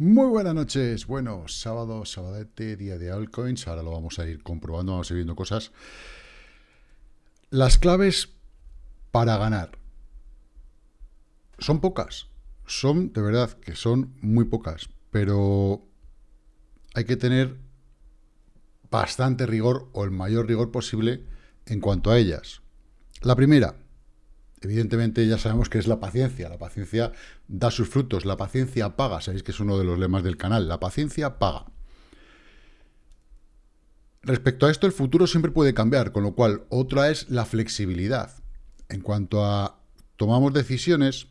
Muy buenas noches. Bueno, sábado, sabadete, día de altcoins. Ahora lo vamos a ir comprobando, vamos a ir viendo cosas. Las claves para ganar. Son pocas. Son, de verdad, que son muy pocas. Pero hay que tener bastante rigor o el mayor rigor posible en cuanto a ellas. La primera, evidentemente ya sabemos que es la paciencia. La paciencia da sus frutos, la paciencia paga. Sabéis que es uno de los lemas del canal. La paciencia paga. Respecto a esto, el futuro siempre puede cambiar, con lo cual otra es la flexibilidad. En cuanto a tomamos decisiones,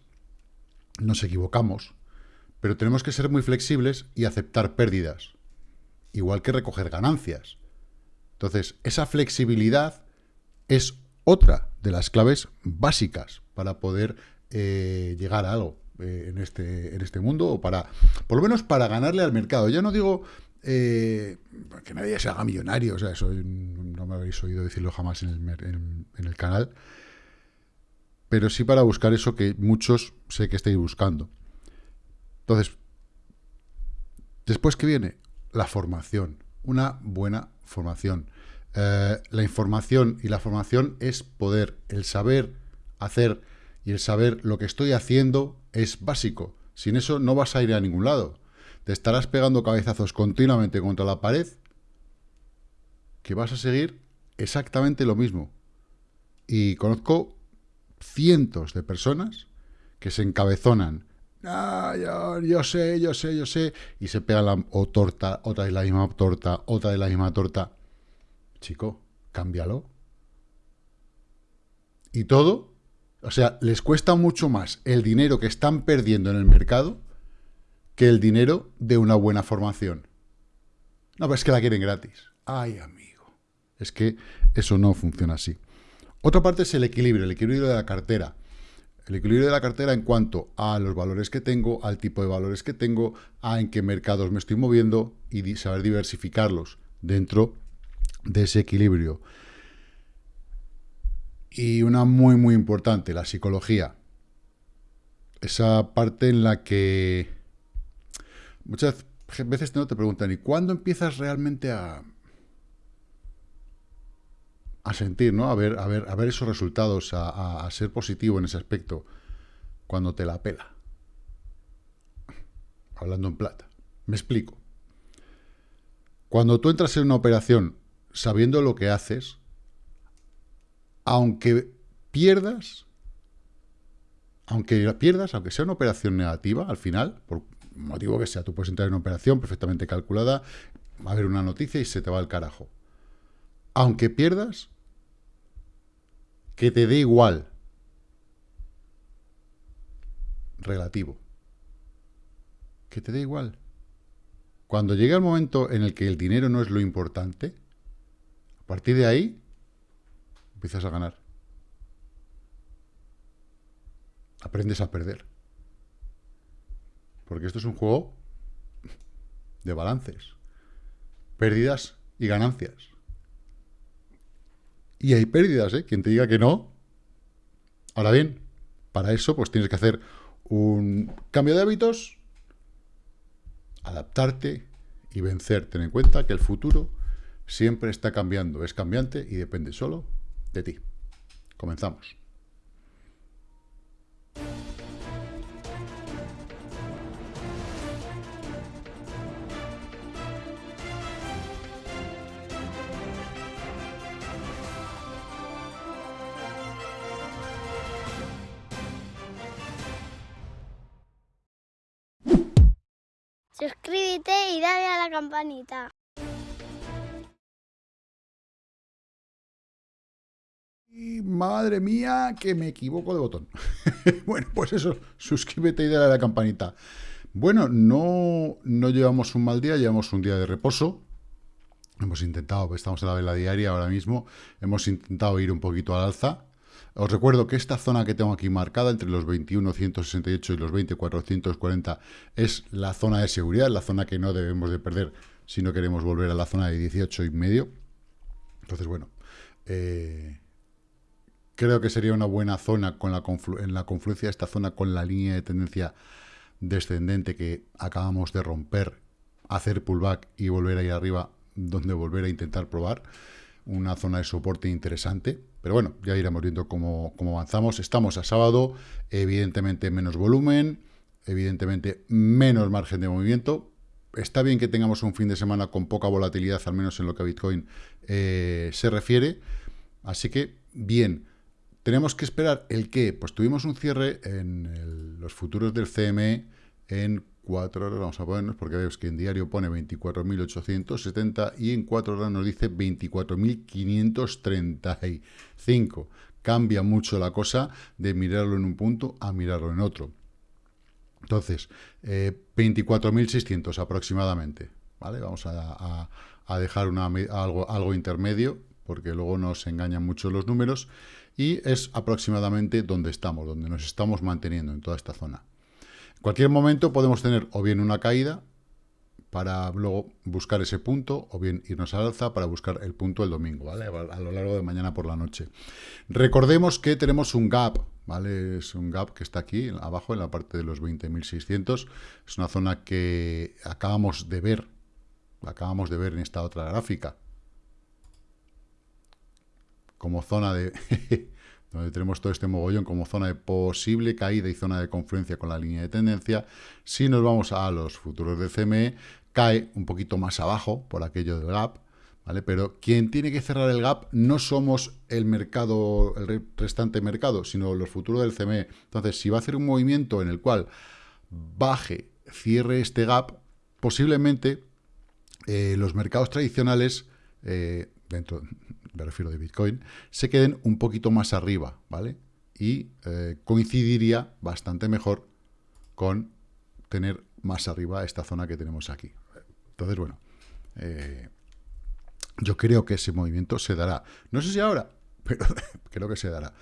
nos equivocamos, pero tenemos que ser muy flexibles y aceptar pérdidas, igual que recoger ganancias. Entonces, esa flexibilidad es otra de las claves básicas para poder eh, llegar a algo eh, en, este, en este mundo, o para, por lo menos para ganarle al mercado. Ya no digo eh, que nadie se haga millonario, o sea, eso no me habéis oído decirlo jamás en el, canal, pero sí para buscar eso que muchos sé que estáis buscando. Entonces, después que viene la formación, una buena formación. Eh, la información y la formación es poder. El saber hacer y el saber lo que estoy haciendo es básico. Sin eso no vas a ir a ningún lado. Te estarás pegando cabezazos continuamente contra la pared que vas a seguir exactamente lo mismo. Y conozco cientos de personas que se encabezonan. Ah, yo, yo, sé, yo sé, yo sé. Y se pegan la torta, otra de la misma torta, otra de la misma torta. Chico, cámbialo. Y todo, o sea, les cuesta mucho más el dinero que están perdiendo en el mercado que el dinero de una buena formación. No, pero es que la quieren gratis. Ay, amigo. Es que eso no funciona así. Otra parte es el equilibrio, el equilibrio de la cartera. El equilibrio de la cartera en cuanto a los valores que tengo, al tipo de valores que tengo, a en qué mercados me estoy moviendo y saber diversificarlos dentro de ese equilibrio. Y una muy, muy importante, la psicología. Esa parte en la que muchas veces no te preguntan, ¿y cuándo empiezas realmente a, a sentir, ¿no? A ver, a ver, a ver esos resultados, a, a ser positivo en ese aspecto, cuando te la pela. Hablando en plata. Me explico. Cuando tú entras en una operación sabiendo lo que haces, aunque pierdas, aunque pierdas, aunque sea una operación negativa, al final, por motivo que sea, tú puedes entrar en una operación perfectamente calculada, va a haber una noticia y se te va al carajo. Aunque pierdas, que te dé igual. Relativo. Que te dé igual. Cuando llega el momento en el que el dinero no es lo importante, partir de ahí, empiezas a ganar. Aprendes a perder. Porque esto es un juego de balances. Pérdidas y ganancias. Y hay pérdidas, ¿eh? Quien te diga que no. Ahora bien, para eso pues tienes que hacer un cambio de hábitos, adaptarte y vencer. Ten en cuenta que el futuro siempre está cambiando, es cambiante y depende solo de ti. Comenzamos. Suscríbete y dale a la campanita. Madre mía, que me equivoco de botón. bueno, pues eso, suscríbete y dale a la campanita. Bueno, no, no llevamos un mal día, llevamos un día de reposo. Hemos intentado, estamos en la vela diaria ahora mismo, hemos intentado ir un poquito al alza. Os recuerdo que esta zona que tengo aquí marcada, entre los 21.168 y los 20.440, es la zona de seguridad, la zona que no debemos de perder si no queremos volver a la zona de 18 y medio. Entonces, bueno, eh, Creo que sería una buena zona con la en la confluencia de esta zona con la línea de tendencia descendente que acabamos de romper, hacer pullback y volver a ir arriba, donde volver a intentar probar una zona de soporte interesante. Pero bueno, ya iremos viendo cómo, cómo avanzamos. Estamos a sábado, evidentemente menos volumen, evidentemente menos margen de movimiento. Está bien que tengamos un fin de semana con poca volatilidad, al menos en lo que a Bitcoin eh, se refiere. Así que, bien, tenemos que esperar el qué. Pues tuvimos un cierre en los futuros del CME en 4 horas, vamos a ponernos, porque veis que en diario pone 24.870 y en 4 horas nos dice 24.535. Cambia mucho la cosa de mirarlo en un punto a mirarlo en otro. Entonces, 24.600 eh, aproximadamente. ¿vale? Vamos a, dejar algo intermedio, porque luego nos engañan mucho los números, y es aproximadamente donde estamos, donde nos estamos manteniendo en toda esta zona. En cualquier momento podemos tener o bien una caída para luego buscar ese punto, o bien irnos al alza para buscar el punto el domingo, ¿vale? A lo largo de mañana por la noche. Recordemos que tenemos un gap, ¿vale? Es un gap que está aquí, abajo, en la parte de los 20.600. Es una zona que acabamos de ver, acabamos de ver en esta otra gráfica, como zona de... donde tenemos todo este mogollón como zona de posible caída y zona de confluencia con la línea de tendencia. Si nos vamos a los futuros de CME, cae un poquito más abajo por aquello del gap, ¿vale? Pero quien tiene que cerrar el gap no somos el mercado, el restante mercado, sino los futuros del CME. Entonces, si va a hacer un movimiento en el cual baje, cierre este gap, posiblemente eh, los mercados tradicionales, eh, dentro me refiero de Bitcoin, se queden un poquito más arriba, ¿vale? Y eh, coincidiría bastante mejor con tener más arriba esta zona que tenemos aquí. Entonces, bueno, eh, yo creo que ese movimiento se dará. No sé si ahora, pero creo que se dará.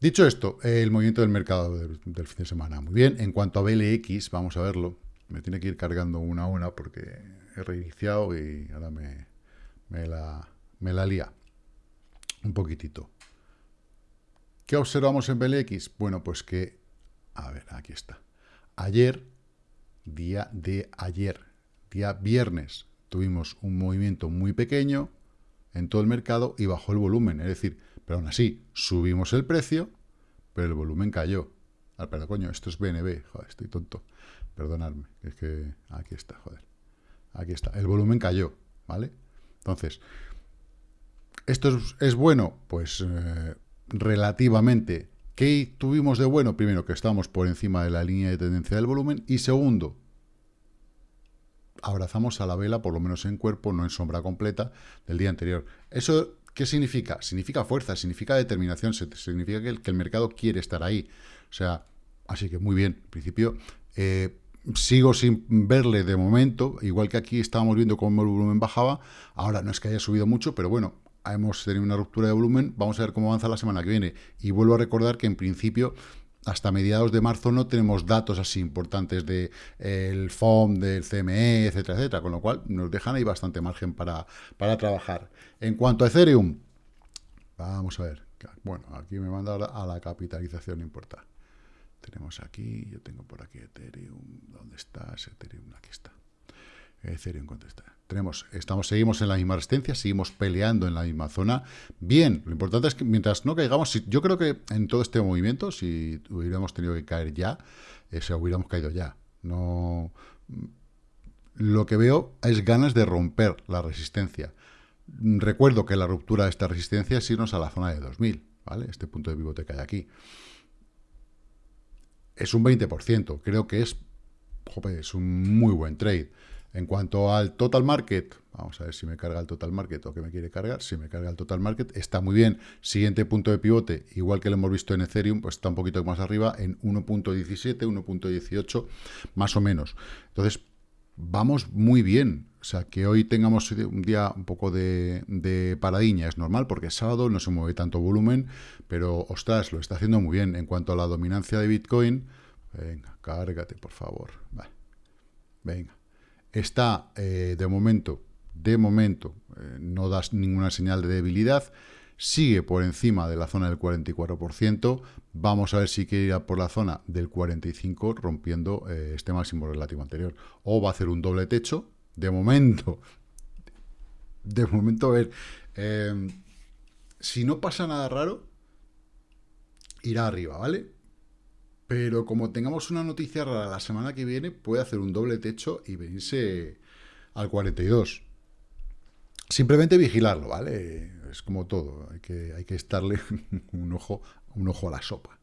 Dicho esto, el movimiento del mercado del, fin de semana. Muy bien, en cuanto a BLX, vamos a verlo. Me tiene que ir cargando una a una porque he reiniciado y ahora me, me la, me la lía un poquitito. ¿Qué observamos en BLX? Bueno, pues que, a ver, aquí está. Ayer, día de ayer, día viernes, tuvimos un movimiento muy pequeño en todo el mercado y bajó el volumen. Es decir, pero aún así, subimos el precio, pero el volumen cayó. Ah, perdón, coño, esto es BNB. Joder, estoy tonto. Perdonadme, es que aquí está, joder. Aquí está. El volumen cayó, ¿vale? Entonces, ¿Esto es, bueno? Pues eh, relativamente. ¿Qué tuvimos de bueno? Primero, que estamos por encima de la línea de tendencia del volumen. Y segundo, abrazamos a la vela, por lo menos en cuerpo, no en sombra completa, del día anterior. ¿Eso qué significa? Significa fuerza, significa determinación, significa que el, mercado quiere estar ahí. O sea, así que muy bien. En principio, eh, sigo sin verle de momento, igual que aquí estábamos viendo cómo el volumen bajaba, ahora no es que haya subido mucho, pero bueno, hemos tenido una ruptura de volumen, vamos a ver cómo avanza la semana que viene. Y vuelvo a recordar que en principio hasta mediados de marzo no tenemos datos así importantes del de, FOM, del CME, etcétera, etcétera, con lo cual nos dejan ahí bastante margen para, para trabajar. En cuanto a Ethereum, vamos a ver, bueno, aquí me manda a la capitalización, no importa. Tenemos aquí, yo tengo por aquí Ethereum, ¿dónde está ese Ethereum? Aquí está. Ethereum, ¿cuánto está? Tenemos, estamos, seguimos en la misma resistencia, seguimos peleando en la misma zona. Bien, lo importante es que mientras no caigamos, yo creo que en todo este movimiento, si hubiéramos tenido que caer ya, eh, se hubiéramos caído ya. No, lo que veo es ganas de romper la resistencia. Recuerdo que la ruptura de esta resistencia es irnos a la zona de 2000, ¿vale? Este punto de pivote que aquí. Es un 20%, creo que es, es un muy buen trade. En cuanto al total market, vamos a ver si me carga el total market o que me quiere cargar. Si me carga el total market, está muy bien. Siguiente punto de pivote, igual que lo hemos visto en Ethereum, pues está un poquito más arriba, en 1.17, 1.18, más o menos. Entonces, vamos muy bien. O sea, que hoy tengamos un día un poco de, de paradiña es normal, porque es sábado, no se mueve tanto volumen, pero, ostras, lo está haciendo muy bien. En cuanto a la dominancia de Bitcoin, venga, cárgate, por favor. Venga está eh, de momento, de momento, eh, no das ninguna señal de debilidad. sigue por encima de la zona del 44%. Vamos a ver si quiere ir a por la zona del 45%, rompiendo eh, este máximo relativo anterior. O va a hacer un doble techo. De momento, de momento, a ver, si no pasa nada raro, irá arriba, ¿vale? Pero como tengamos una noticia rara la semana que viene, puede hacer un doble techo y venirse al 42. Simplemente vigilarlo, ¿vale? Es como todo, hay que, hay que estarle un ojo, un ojo a la sopa.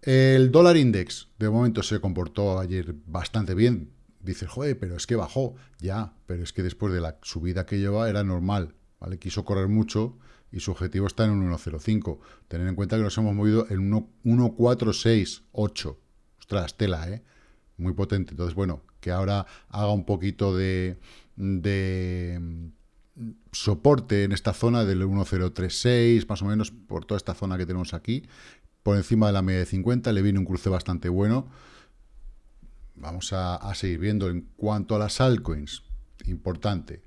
El dólar index, de momento, se comportó ayer bastante bien. Dices, joder, pero es que bajó. Ya, pero es que después de la subida que lleva era normal, ¿vale? Quiso correr mucho y su objetivo está en un 1.05. Tener en cuenta que nos hemos movido en 1.468. Ostras, tela, ¿eh? Muy potente. Entonces, bueno, que ahora haga un poquito de, de soporte en esta zona del 1036, más o menos por toda esta zona que tenemos aquí, por encima de la media de 50, le viene un cruce bastante bueno. Vamos a, seguir viendo en cuanto a las altcoins, importante.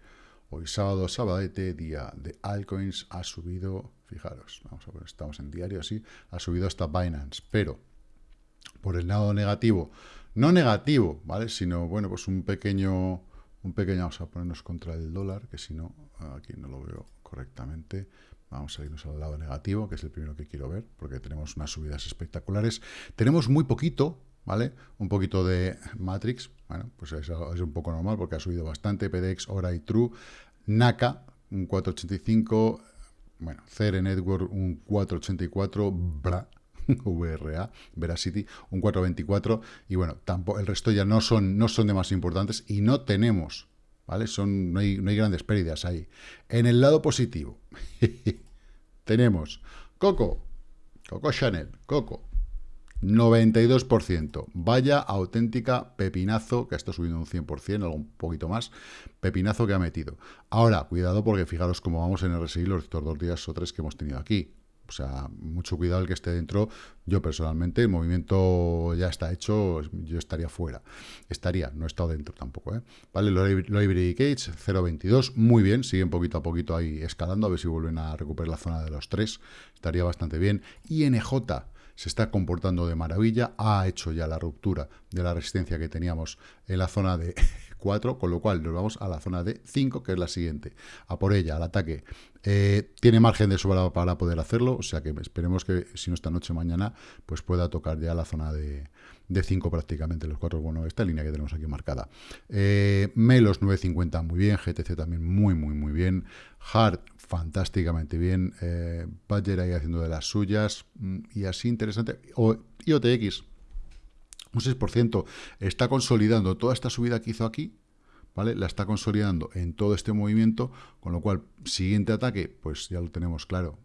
Hoy sábado, este día de altcoins ha subido, fijaros, vamos a ver, estamos en diario así, ha subido hasta Binance, pero por el lado negativo, no negativo, ¿vale? Sino, bueno, pues un pequeño un pequeño, vamos a ponernos contra el dólar, que si no, aquí no lo veo correctamente. Vamos a irnos al lado negativo, que es el primero que quiero ver, porque tenemos unas subidas espectaculares. Tenemos muy poquito, ¿vale? Un poquito de Matrix, bueno, pues es, un poco normal porque ha subido bastante. PDX, Hora y True. NACA, un 485. Bueno, CR Network, un 484. Bra, VRA, Veracity, un 424, y bueno, tampoco, el resto ya no son, no son de más importantes y no tenemos, ¿vale? Son, no, hay, no hay grandes pérdidas ahí. En el lado positivo, tenemos Coco, Coco Chanel, Coco, 92%. Vaya auténtica pepinazo, que está subiendo un 100%, algo un poquito más, pepinazo que ha metido. Ahora, cuidado porque fijaros cómo vamos en RSI los dos días o tres que hemos tenido aquí. O sea, mucho cuidado el que esté dentro. Yo personalmente, el movimiento ya está hecho, yo estaría fuera. Estaría, no he estado dentro tampoco. ¿eh? Vale, lo Library Cage 0.22, muy bien, siguen poquito a poquito ahí escalando, a ver si vuelven a recuperar la zona de los 3. Estaría bastante bien. INJ se está comportando de maravilla, ha hecho ya la ruptura de la resistencia que teníamos en la zona de 4, con lo cual nos vamos a la zona de 5, que es la siguiente. A por ella, al ataque. Eh, tiene margen de sobra para poder hacerlo, o sea que esperemos que si no esta noche mañana, pues pueda tocar ya la zona de, 5 prácticamente, los 4, bueno, esta línea que tenemos aquí marcada. Eh, Melos 950 muy bien, GTC también muy, muy, muy bien. Hard fantásticamente bien. Eh, Badger ahí haciendo de las suyas. Mm, y así interesante. O, IOTX un 6%, está consolidando toda esta subida que hizo aquí, ¿vale? La está consolidando en todo este movimiento, con lo cual, siguiente ataque, pues ya lo tenemos claro,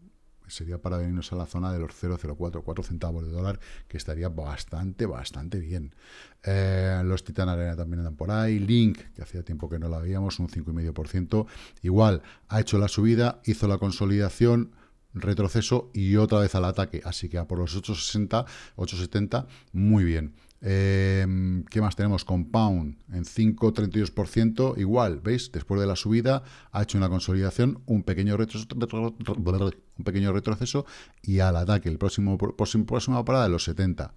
sería para venirnos a la zona de los 0,04, 4 centavos de dólar, que estaría bastante, bastante bien. Eh, los Titan Arena también andan por ahí. Link, que hacía tiempo que no la veíamos, un 5,5%. Igual, ha hecho la subida, hizo la consolidación, retroceso y otra vez al ataque. Así que a por los 8,60, 8,70, muy bien. Em, ¿Qué más tenemos? Compound en 5,32%. Igual, ¿veis? Después de la subida ha hecho una consolidación, un pequeño, retroceso, un pequeño retroceso y al ataque. El próximo, próxima parada de los 70.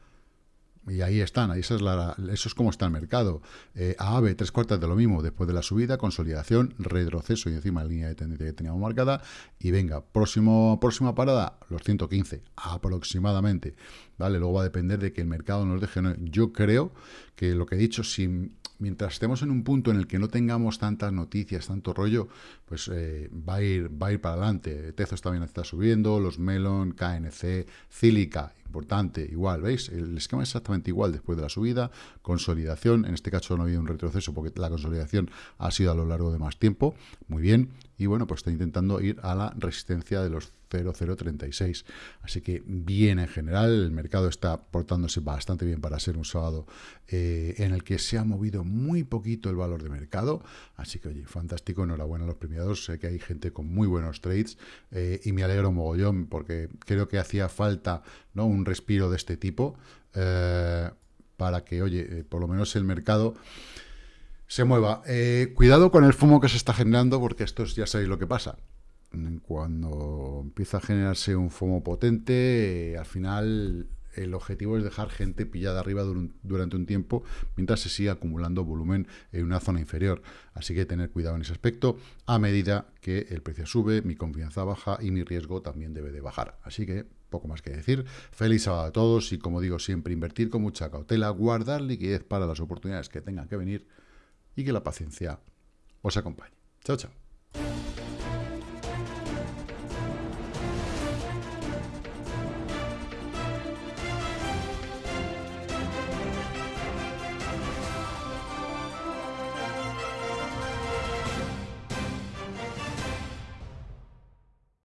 Y ahí están, ahí esa es la, eso es como está el mercado. Eh, AAVE, tres cuartas de lo mismo, después de la subida, consolidación, retroceso y encima la línea de tendencia que teníamos marcada. Y venga, próximo, próxima parada, los 115, aproximadamente. ¿Vale? Luego va a depender de que el mercado nos deje. Yo creo que lo que he dicho, si mientras estemos en un punto en el que no tengamos tantas noticias, tanto rollo, pues eh, va, a ir, va a ir para adelante. Tezos también está subiendo, los Melon, KNC, Cílica, importante, igual, ¿veis? El esquema es exactamente igual después de la subida, consolidación, en este caso no ha habido un retroceso porque la consolidación ha sido a lo largo de más tiempo, muy bien, y bueno, pues está intentando ir a la resistencia de los 0,036. Así que bien en general, el mercado está portándose bastante bien para ser un sábado eh, en el que se ha movido muy poquito el valor de mercado. Así que, oye, fantástico, enhorabuena a los premiados. Sé que hay gente con muy buenos trades eh, y me alegro mogollón porque creo que hacía falta ¿no? un respiro de este tipo eh, para que, oye, por lo menos el mercado se mueva. cuidado con el fumo que se está generando porque esto ya sabéis lo que pasa cuando empieza a generarse un FOMO potente, al final el objetivo es dejar gente pillada arriba durante un tiempo mientras se sigue acumulando volumen en una zona inferior. Así que tener cuidado en ese aspecto. A medida que el precio sube, mi confianza baja y mi riesgo también debe de bajar. Así que poco más que decir. Feliz sábado a todos y como digo siempre, invertir con mucha cautela, guardar liquidez para las oportunidades que tengan que venir y que la paciencia os acompañe. Chao, chao.